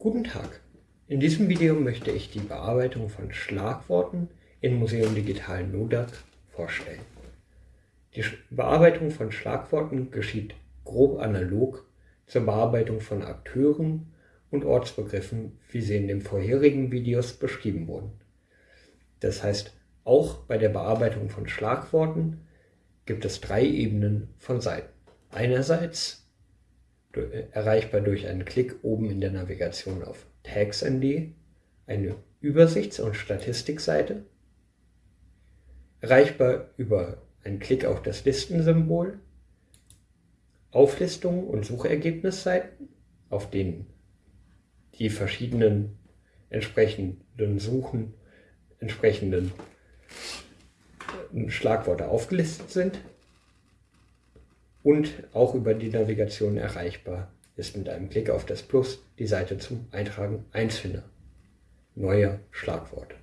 Guten Tag! In diesem Video möchte ich die Bearbeitung von Schlagworten in Museum Digital NODAC vorstellen. Die Bearbeitung von Schlagworten geschieht grob analog zur Bearbeitung von Akteuren und Ortsbegriffen, wie sie in den vorherigen Videos beschrieben wurden. Das heißt, auch bei der Bearbeitung von Schlagworten gibt es drei Ebenen von Seiten. Einerseits erreichbar durch einen Klick oben in der Navigation auf TagsND, eine Übersichts- und Statistikseite, erreichbar über einen Klick auf das Listensymbol, Auflistungen und Suchergebnisseiten, auf denen die verschiedenen entsprechenden Suchen, entsprechenden Schlagworte aufgelistet sind und auch über die Navigation erreichbar ist mit einem Klick auf das Plus die Seite zum Eintragen Einzelner neuer Schlagworte.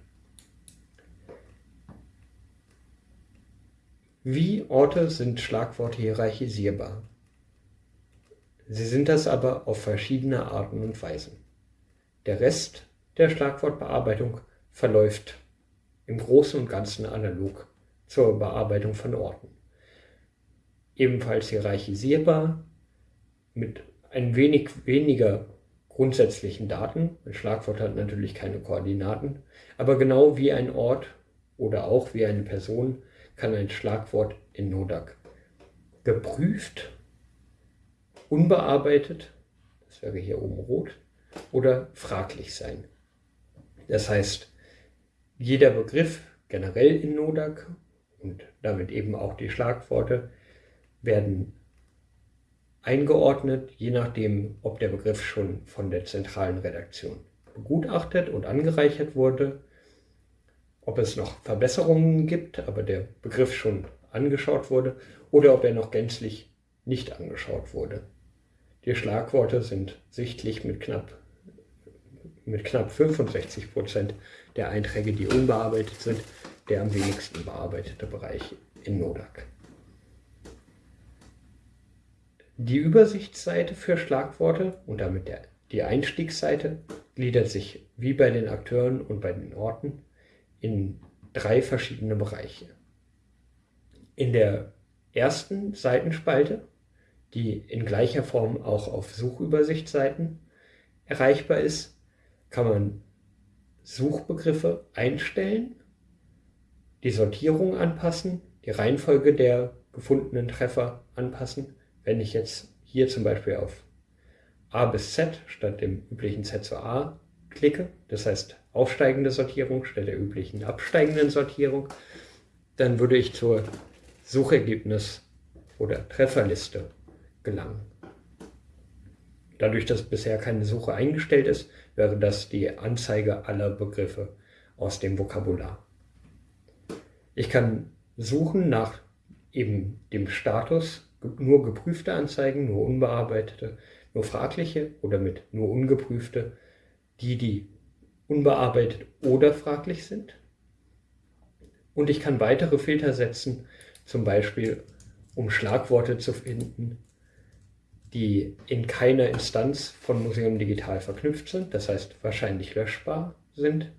Wie Orte sind Schlagworte hierarchisierbar? Sie sind das aber auf verschiedene Arten und Weisen. Der Rest der Schlagwortbearbeitung verläuft im Großen und Ganzen analog zur Bearbeitung von Orten ebenfalls hierarchisierbar mit ein wenig weniger grundsätzlichen Daten. Ein Schlagwort hat natürlich keine Koordinaten, aber genau wie ein Ort oder auch wie eine Person kann ein Schlagwort in Nodak geprüft, unbearbeitet, das wäre hier oben rot, oder fraglich sein. Das heißt, jeder Begriff generell in Nodak und damit eben auch die Schlagworte werden eingeordnet, je nachdem, ob der Begriff schon von der zentralen Redaktion begutachtet und angereichert wurde, ob es noch Verbesserungen gibt, aber der Begriff schon angeschaut wurde, oder ob er noch gänzlich nicht angeschaut wurde. Die Schlagworte sind sichtlich mit knapp, mit knapp 65 Prozent der Einträge, die unbearbeitet sind, der am wenigsten bearbeitete Bereich in NODAC. Die Übersichtsseite für Schlagworte und damit der, die Einstiegsseite gliedert sich wie bei den Akteuren und bei den Orten in drei verschiedene Bereiche. In der ersten Seitenspalte, die in gleicher Form auch auf Suchübersichtsseiten erreichbar ist, kann man Suchbegriffe einstellen, die Sortierung anpassen, die Reihenfolge der gefundenen Treffer anpassen wenn ich jetzt hier zum Beispiel auf A bis Z statt dem üblichen Z zu A klicke, das heißt aufsteigende Sortierung statt der üblichen absteigenden Sortierung, dann würde ich zur Suchergebnis- oder Trefferliste gelangen. Dadurch, dass bisher keine Suche eingestellt ist, wäre das die Anzeige aller Begriffe aus dem Vokabular. Ich kann suchen nach eben dem Status nur geprüfte Anzeigen, nur unbearbeitete, nur fragliche oder mit nur ungeprüfte, die, die unbearbeitet oder fraglich sind. Und ich kann weitere Filter setzen, zum Beispiel um Schlagworte zu finden, die in keiner Instanz von Museum Digital verknüpft sind, das heißt wahrscheinlich löschbar sind,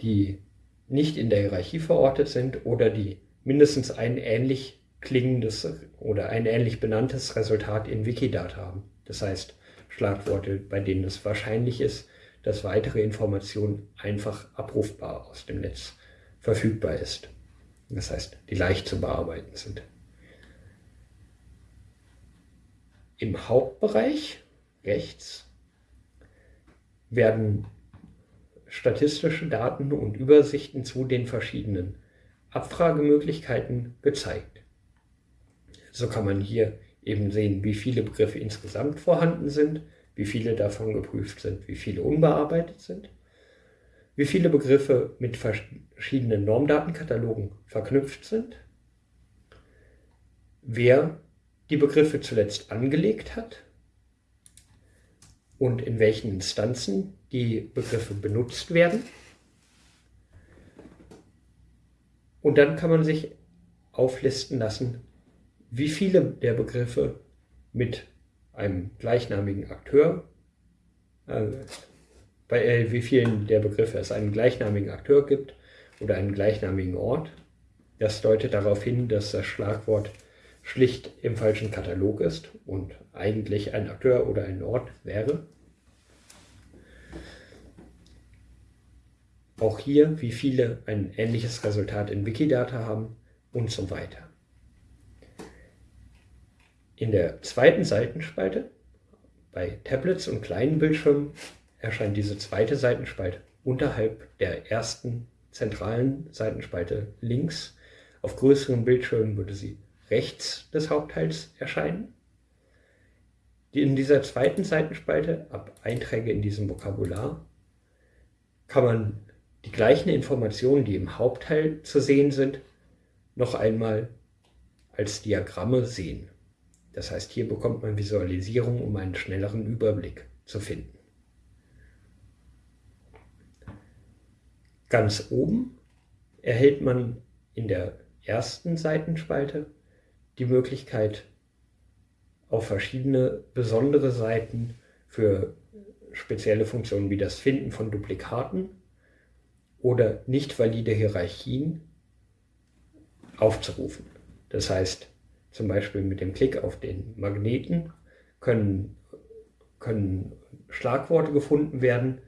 die nicht in der Hierarchie verortet sind oder die mindestens einen ähnlich klingendes oder ein ähnlich benanntes Resultat in Wikidata haben. Das heißt, Schlagworte, bei denen es wahrscheinlich ist, dass weitere Informationen einfach abrufbar aus dem Netz verfügbar ist. Das heißt, die leicht zu bearbeiten sind. Im Hauptbereich rechts werden statistische Daten und Übersichten zu den verschiedenen Abfragemöglichkeiten gezeigt. So kann man hier eben sehen, wie viele Begriffe insgesamt vorhanden sind, wie viele davon geprüft sind, wie viele unbearbeitet sind, wie viele Begriffe mit verschiedenen Normdatenkatalogen verknüpft sind, wer die Begriffe zuletzt angelegt hat und in welchen Instanzen die Begriffe benutzt werden. Und dann kann man sich auflisten lassen, wie viele der Begriffe mit einem gleichnamigen Akteur äh, bei äh, wie vielen der Begriffe es einen gleichnamigen Akteur gibt oder einen gleichnamigen Ort. Das deutet darauf hin, dass das Schlagwort schlicht im falschen Katalog ist und eigentlich ein Akteur oder ein Ort wäre. Auch hier, wie viele ein ähnliches Resultat in Wikidata haben und so weiter. In der zweiten Seitenspalte bei Tablets und kleinen Bildschirmen erscheint diese zweite Seitenspalte unterhalb der ersten zentralen Seitenspalte links. Auf größeren Bildschirmen würde sie rechts des Hauptteils erscheinen. In dieser zweiten Seitenspalte, ab Einträge in diesem Vokabular, kann man die gleichen Informationen, die im Hauptteil zu sehen sind, noch einmal als Diagramme sehen. Das heißt, hier bekommt man Visualisierung, um einen schnelleren Überblick zu finden. Ganz oben erhält man in der ersten Seitenspalte die Möglichkeit, auf verschiedene besondere Seiten für spezielle Funktionen wie das Finden von Duplikaten oder nicht valide Hierarchien aufzurufen. Das heißt, zum Beispiel mit dem Klick auf den Magneten können, können Schlagworte gefunden werden,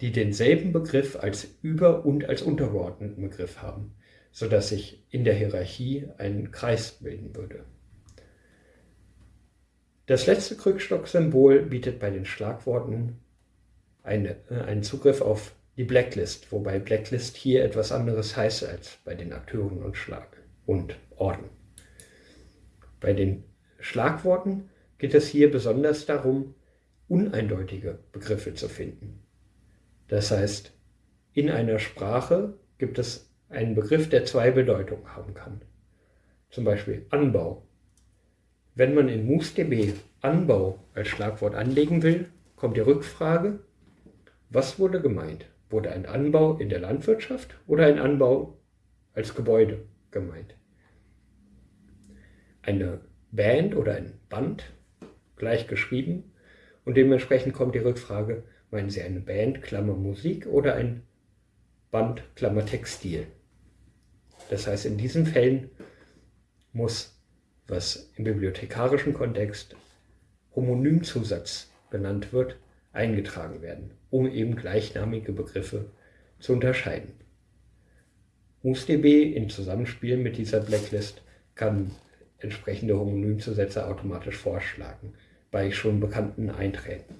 die denselben Begriff als über- und als untergeordneten Begriff haben, sodass sich in der Hierarchie ein Kreis bilden würde. Das letzte Krückstock-Symbol bietet bei den Schlagworten eine, äh, einen Zugriff auf die Blacklist, wobei Blacklist hier etwas anderes heißt als bei den Akteuren und Schlag und Orden. Bei den Schlagworten geht es hier besonders darum, uneindeutige Begriffe zu finden. Das heißt, in einer Sprache gibt es einen Begriff, der zwei Bedeutungen haben kann. Zum Beispiel Anbau. Wenn man in MoosDB Anbau als Schlagwort anlegen will, kommt die Rückfrage, was wurde gemeint? Wurde ein Anbau in der Landwirtschaft oder ein Anbau als Gebäude gemeint? Eine Band oder ein Band, gleich geschrieben, und dementsprechend kommt die Rückfrage, Meinen Sie eine Band, Klammer Musik oder ein Band, Klammer Textil? Das heißt, in diesen Fällen muss, was im bibliothekarischen Kontext Homonymzusatz benannt wird, eingetragen werden, um eben gleichnamige Begriffe zu unterscheiden. MoosDB im Zusammenspiel mit dieser Blacklist kann entsprechende Homonymzusätze automatisch vorschlagen bei schon bekannten Einträgen.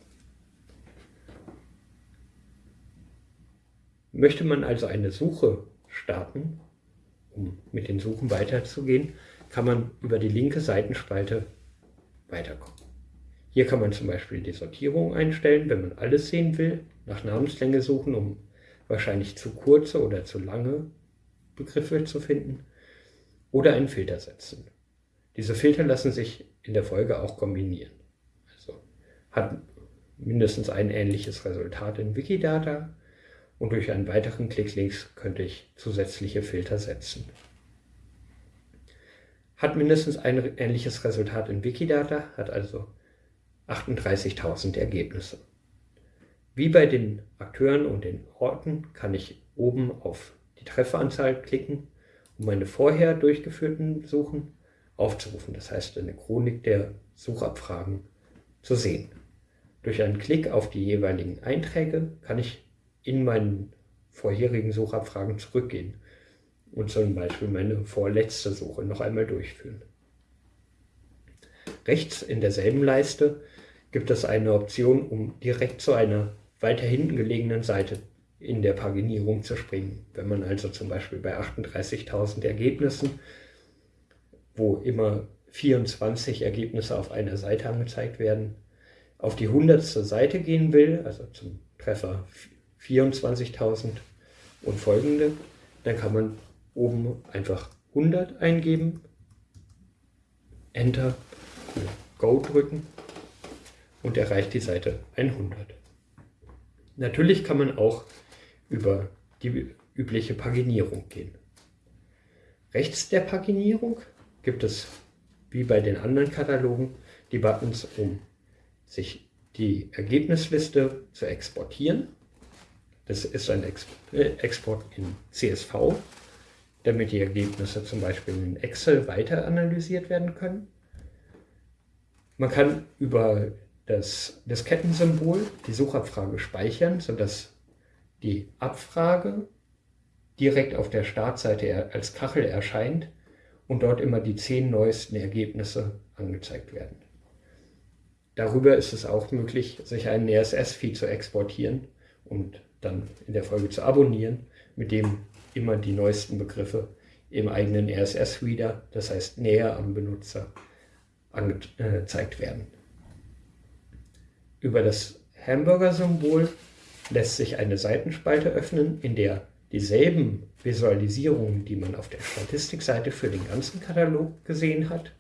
Möchte man also eine Suche starten, um mit den Suchen weiterzugehen, kann man über die linke Seitenspalte weiterkommen. Hier kann man zum Beispiel die Sortierung einstellen, wenn man alles sehen will, nach Namenslänge suchen, um wahrscheinlich zu kurze oder zu lange Begriffe zu finden, oder einen Filter setzen. Diese Filter lassen sich in der Folge auch kombinieren. Also hat mindestens ein ähnliches Resultat in Wikidata, und durch einen weiteren Klick links könnte ich zusätzliche Filter setzen. Hat mindestens ein ähnliches Resultat in Wikidata, hat also 38.000 Ergebnisse. Wie bei den Akteuren und den Orten kann ich oben auf die Trefferanzahl klicken, um meine vorher durchgeführten Suchen aufzurufen. Das heißt, eine Chronik der Suchabfragen zu sehen. Durch einen Klick auf die jeweiligen Einträge kann ich in meinen vorherigen Suchabfragen zurückgehen und zum Beispiel meine vorletzte Suche noch einmal durchführen. Rechts in derselben Leiste gibt es eine Option, um direkt zu einer weiter hinten gelegenen Seite in der Paginierung zu springen. Wenn man also zum Beispiel bei 38.000 Ergebnissen, wo immer 24 Ergebnisse auf einer Seite angezeigt werden, auf die hundertste Seite gehen will, also zum Treffer 24.000 und folgende, dann kann man oben einfach 100 eingeben, Enter, Go drücken und erreicht die Seite 100. Natürlich kann man auch über die übliche Paginierung gehen. Rechts der Paginierung gibt es, wie bei den anderen Katalogen, die Buttons, um sich die Ergebnisliste zu exportieren. Das ist ein äh, Export in CSV, damit die Ergebnisse zum Beispiel in Excel weiter analysiert werden können. Man kann über das Diskettensymbol die Suchabfrage speichern, sodass die Abfrage direkt auf der Startseite als Kachel erscheint und dort immer die zehn neuesten Ergebnisse angezeigt werden. Darüber ist es auch möglich, sich einen RSS-Feed zu exportieren und dann in der Folge zu abonnieren, mit dem immer die neuesten Begriffe im eigenen RSS-Reader, das heißt näher am Benutzer, angezeigt werden. Über das Hamburger-Symbol lässt sich eine Seitenspalte öffnen, in der dieselben Visualisierungen, die man auf der Statistikseite für den ganzen Katalog gesehen hat,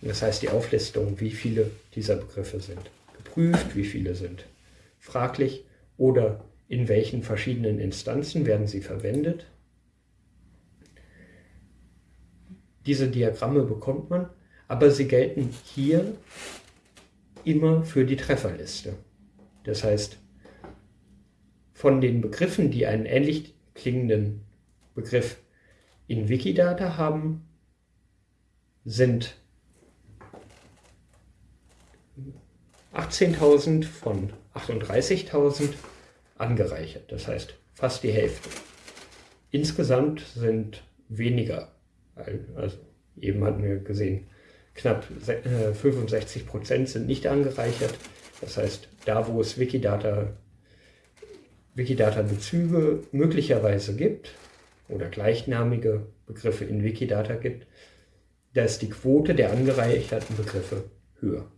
das heißt die Auflistung, wie viele dieser Begriffe sind geprüft, wie viele sind fraglich oder in welchen verschiedenen Instanzen werden sie verwendet. Diese Diagramme bekommt man, aber sie gelten hier immer für die Trefferliste. Das heißt, von den Begriffen, die einen ähnlich klingenden Begriff in Wikidata haben, sind 18.000 von 38.000 angereichert, das heißt fast die Hälfte. Insgesamt sind weniger, also eben hatten wir gesehen, knapp 65 äh, Prozent sind nicht angereichert. Das heißt, da wo es Wikidata, Wikidata-Bezüge möglicherweise gibt oder gleichnamige Begriffe in Wikidata gibt, da ist die Quote der angereicherten Begriffe höher.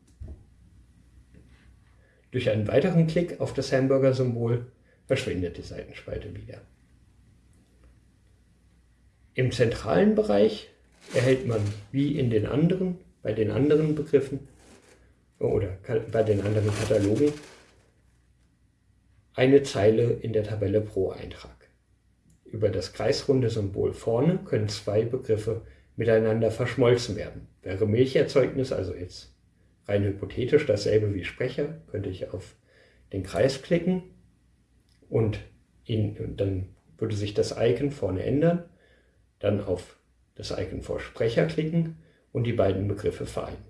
Durch einen weiteren Klick auf das Hamburger-Symbol verschwindet die Seitenspalte wieder. Im zentralen Bereich erhält man wie in den anderen, bei den anderen Begriffen oder bei den anderen Katalogen eine Zeile in der Tabelle pro Eintrag. Über das kreisrunde Symbol vorne können zwei Begriffe miteinander verschmolzen werden. Wäre Milcherzeugnis also jetzt rein hypothetisch dasselbe wie Sprecher, könnte ich auf den Kreis klicken und, und dann würde sich das Icon vorne ändern, dann auf das Icon vor Sprecher klicken und die beiden Begriffe vereinen.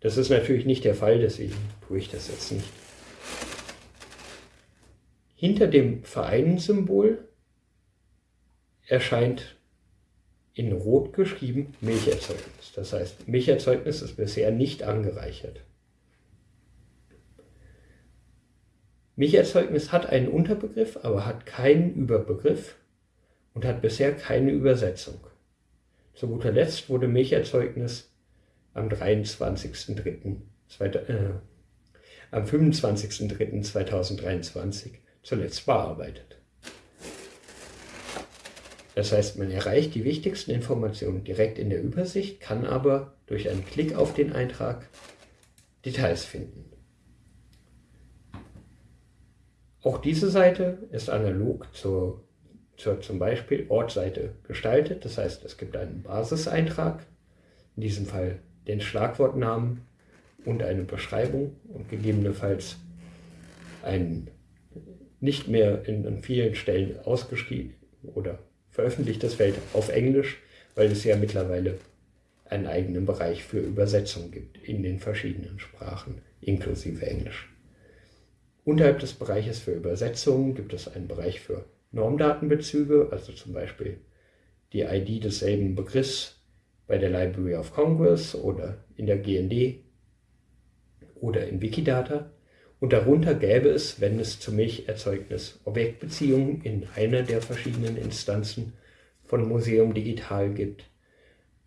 Das ist natürlich nicht der Fall, deswegen tue ich das jetzt nicht. Hinter dem Vereinen-Symbol erscheint in Rot geschrieben Milcherzeugnis. Das heißt, Milcherzeugnis ist bisher nicht angereichert. Milcherzeugnis hat einen Unterbegriff, aber hat keinen Überbegriff und hat bisher keine Übersetzung. Zu guter Letzt wurde Milcherzeugnis am 23.03. Äh, am 25.03.2023 zuletzt bearbeitet. Das heißt, man erreicht die wichtigsten Informationen direkt in der Übersicht, kann aber durch einen Klick auf den Eintrag Details finden. Auch diese Seite ist analog zur, zur zum Beispiel Ortseite gestaltet. Das heißt, es gibt einen Basiseintrag, in diesem Fall den Schlagwortnamen und eine Beschreibung und gegebenenfalls ein nicht mehr in, an vielen Stellen ausgeschrieben oder veröffentlichtes Feld auf Englisch, weil es ja mittlerweile einen eigenen Bereich für Übersetzung gibt in den verschiedenen Sprachen, inklusive Englisch. Unterhalb des Bereiches für Übersetzungen gibt es einen Bereich für Normdatenbezüge, also zum Beispiel die ID desselben Begriffs bei der Library of Congress oder in der GND oder in Wikidata. Und darunter gäbe es, wenn es zur Milcherzeugnis Objektbeziehungen in einer der verschiedenen Instanzen von Museum Digital gibt,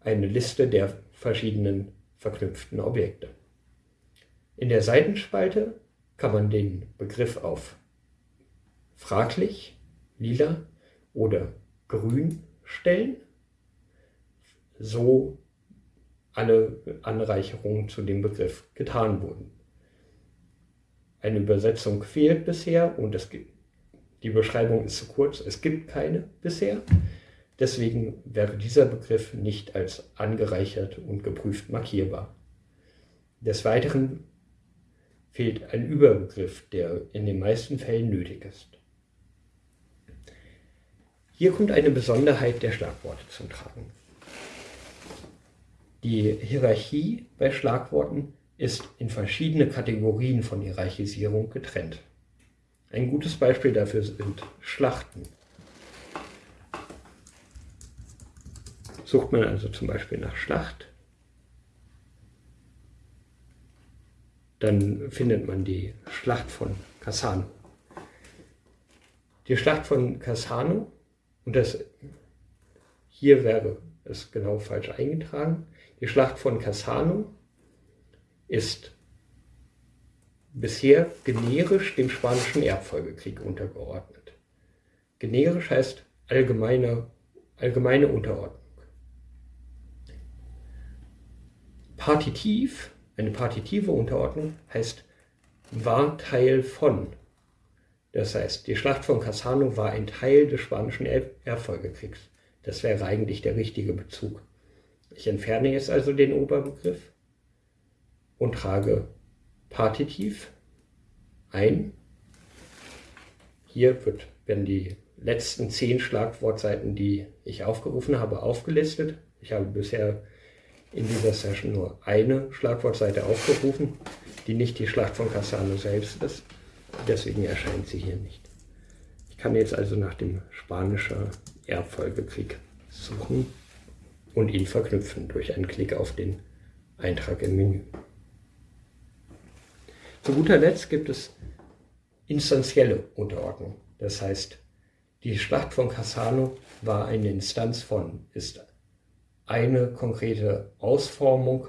eine Liste der verschiedenen verknüpften Objekte. In der Seitenspalte kann man den Begriff auf fraglich, lila oder grün stellen, so alle Anreicherungen zu dem Begriff getan wurden. Eine Übersetzung fehlt bisher und es gibt, die Beschreibung ist zu kurz, es gibt keine bisher. Deswegen wäre dieser Begriff nicht als angereichert und geprüft markierbar. Des Weiteren fehlt ein Überbegriff, der in den meisten Fällen nötig ist. Hier kommt eine Besonderheit der Schlagworte zum Tragen. Die Hierarchie bei Schlagworten ist in verschiedene Kategorien von Hierarchisierung getrennt. Ein gutes Beispiel dafür sind Schlachten. Sucht man also zum Beispiel nach Schlacht, dann findet man die Schlacht von Cassano. Die Schlacht von Cassano, und das hier wäre es genau falsch eingetragen, die Schlacht von Cassano ist bisher generisch dem Spanischen Erbfolgekrieg untergeordnet. Generisch heißt allgemeine, allgemeine Unterordnung. Partitiv, eine partitive Unterordnung heißt war Teil von. Das heißt, die Schlacht von Cassano war ein Teil des Spanischen Erbfolgekriegs. Das wäre eigentlich der richtige Bezug. Ich entferne jetzt also den Oberbegriff und trage Partitiv ein. Hier wird, werden die letzten zehn Schlagwortseiten, die ich aufgerufen habe, aufgelistet. Ich habe bisher in dieser Session nur eine Schlagwortseite aufgerufen, die nicht die Schlacht von Cassano selbst ist. Deswegen erscheint sie hier nicht. Ich kann jetzt also nach dem spanischen Erbfolgekrieg suchen und ihn verknüpfen durch einen Klick auf den Eintrag im Menü. Zu guter Letzt gibt es instanzielle Unterordnung. Das heißt, die Schlacht von Cassano war eine Instanz von, ist eine konkrete Ausformung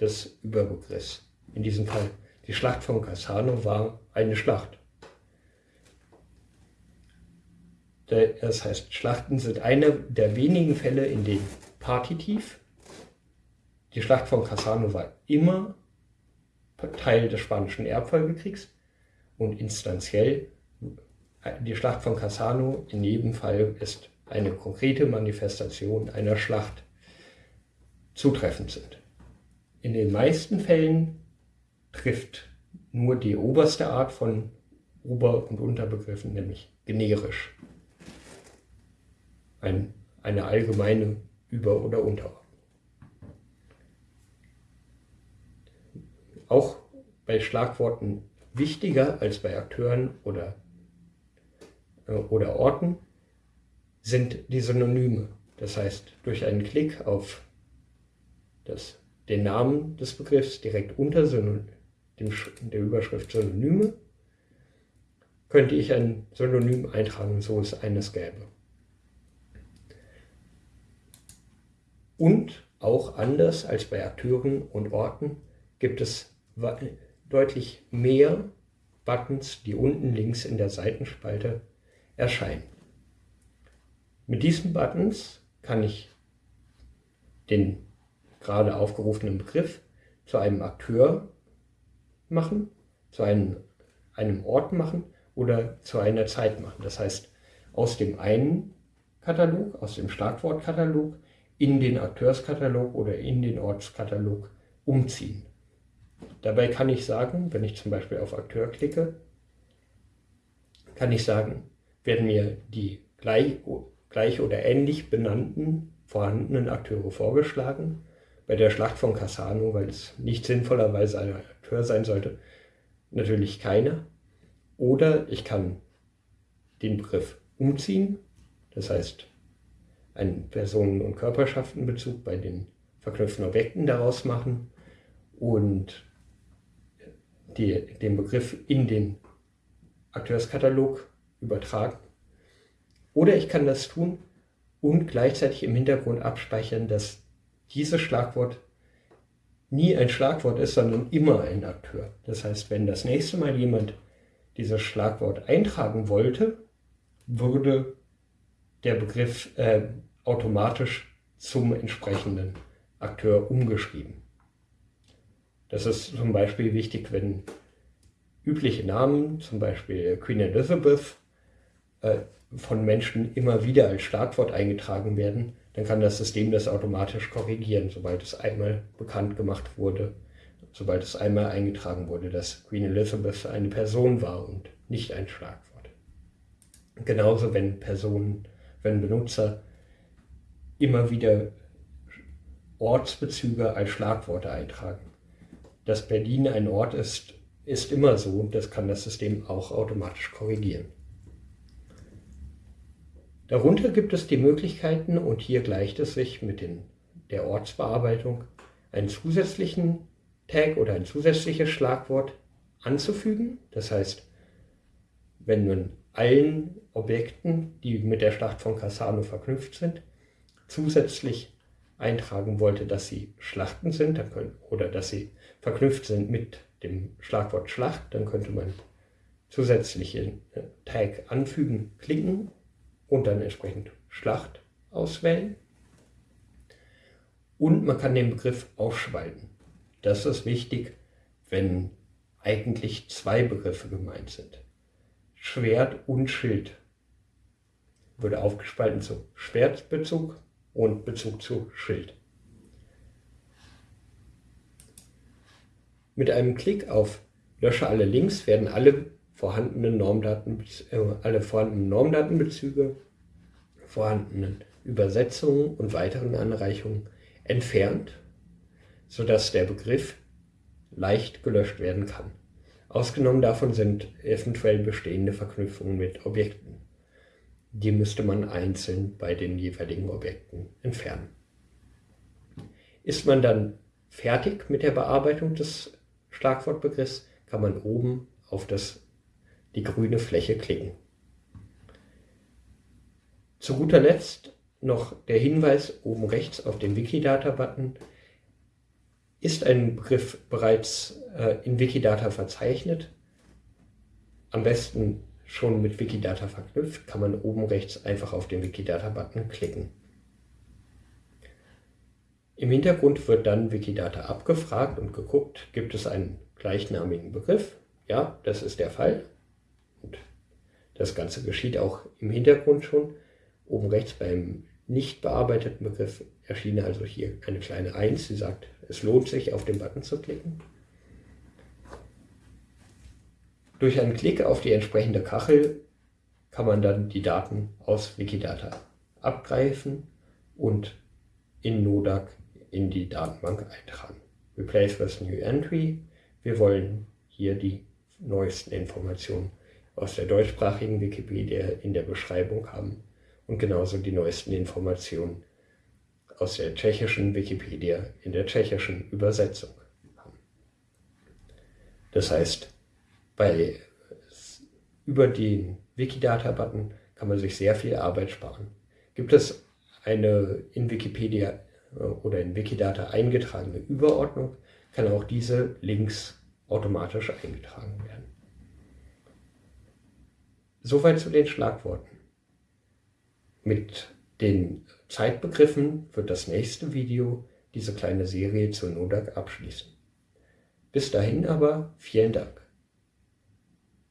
des Überbegriffs. In diesem Fall, die Schlacht von Cassano war eine Schlacht. Das heißt, Schlachten sind eine der wenigen Fälle, in denen Partitiv, die Schlacht von Cassano war immer Teil des Spanischen Erbfolgekriegs und instanziell die Schlacht von Cassano in jedem Fall ist eine konkrete Manifestation einer Schlacht zutreffend sind. In den meisten Fällen trifft nur die oberste Art von Ober- und Unterbegriffen, nämlich generisch. Ein, eine allgemeine Über- oder Unterordnung. Auch bei Schlagworten wichtiger als bei Akteuren oder, äh, oder Orten sind die Synonyme. Das heißt, durch einen Klick auf das, den Namen des Begriffs direkt unter Synonym, dem, der Überschrift Synonyme könnte ich ein Synonym eintragen, so es eines gäbe. Und auch anders als bei Akteuren und Orten gibt es deutlich mehr Buttons, die unten links in der Seitenspalte erscheinen. Mit diesen Buttons kann ich den gerade aufgerufenen Begriff zu einem Akteur machen, zu einem, einem Ort machen oder zu einer Zeit machen. Das heißt, aus dem einen Katalog, aus dem Schlagwortkatalog in den Akteurskatalog oder in den Ortskatalog umziehen. Dabei kann ich sagen, wenn ich zum Beispiel auf Akteur klicke, kann ich sagen, werden mir die gleich, gleich oder ähnlich benannten vorhandenen Akteure vorgeschlagen. Bei der Schlacht von Cassano, weil es nicht sinnvollerweise ein Akteur sein sollte, natürlich keiner. Oder ich kann den Begriff umziehen, das heißt einen Personen- und Körperschaftenbezug bei den verknüpften Objekten daraus machen und die, den Begriff in den Akteurskatalog übertragen. Oder ich kann das tun und gleichzeitig im Hintergrund abspeichern, dass dieses Schlagwort nie ein Schlagwort ist, sondern immer ein Akteur. Das heißt, wenn das nächste Mal jemand dieses Schlagwort eintragen wollte, würde der Begriff äh, automatisch zum entsprechenden Akteur umgeschrieben. Das ist zum Beispiel wichtig, wenn übliche Namen, zum Beispiel Queen Elizabeth, äh, von Menschen immer wieder als Schlagwort eingetragen werden, dann kann das System das automatisch korrigieren, sobald es einmal bekannt gemacht wurde sobald es einmal eingetragen wurde, dass Queen Elizabeth eine Person war und nicht ein Schlagwort. Genauso wenn Personen, wenn Benutzer immer wieder Ortsbezüge als Schlagworte eintragen. Dass Berlin ein Ort ist, ist immer so und das kann das System auch automatisch korrigieren. Darunter gibt es die Möglichkeiten, und hier gleicht es sich mit den, der Ortsbearbeitung, einen zusätzlichen Tag oder ein zusätzliches Schlagwort anzufügen. Das heißt, wenn man allen Objekten, die mit der Schlacht von Cassano verknüpft sind, zusätzlich eintragen wollte, dass sie Schlachten sind oder dass sie verknüpft sind mit dem Schlagwort Schlacht, dann könnte man zusätzliche äh, Tag anfügen, klicken und dann entsprechend Schlacht auswählen. Und man kann den Begriff aufspalten. Das ist wichtig, wenn eigentlich zwei Begriffe gemeint sind. Schwert und Schild würde aufgespalten zu Schwertbezug und Bezug zu Schild. Mit einem Klick auf Lösche alle Links werden alle vorhandenen Normdaten, äh, alle vorhandenen Normdatenbezüge, vorhandenen Übersetzungen und weiteren Anreichungen entfernt, sodass der Begriff leicht gelöscht werden kann. Ausgenommen davon sind eventuell bestehende Verknüpfungen mit Objekten die müsste man einzeln bei den jeweiligen Objekten entfernen. Ist man dann fertig mit der Bearbeitung des Schlagwortbegriffs, kann man oben auf das, die grüne Fläche klicken. Zu guter Letzt noch der Hinweis oben rechts auf den Wikidata-Button. Ist ein Begriff bereits äh, in Wikidata verzeichnet? Am besten schon mit Wikidata verknüpft, kann man oben rechts einfach auf den Wikidata-Button klicken. Im Hintergrund wird dann Wikidata abgefragt und geguckt, gibt es einen gleichnamigen Begriff? Ja, das ist der Fall. Und das Ganze geschieht auch im Hintergrund schon. Oben rechts beim nicht bearbeiteten Begriff erschien also hier eine kleine 1, die sagt, es lohnt sich, auf den Button zu klicken. Durch einen Klick auf die entsprechende Kachel kann man dann die Daten aus Wikidata abgreifen und in Nodak in die Datenbank eintragen. Replace with New Entry. Wir wollen hier die neuesten Informationen aus der deutschsprachigen Wikipedia in der Beschreibung haben und genauso die neuesten Informationen aus der tschechischen Wikipedia in der tschechischen Übersetzung haben. Das heißt, bei, über den Wikidata-Button kann man sich sehr viel Arbeit sparen. Gibt es eine in Wikipedia oder in Wikidata eingetragene Überordnung, kann auch diese Links automatisch eingetragen werden. Soweit zu den Schlagworten. Mit den Zeitbegriffen wird das nächste Video diese kleine Serie zu NODAC abschließen. Bis dahin aber vielen Dank.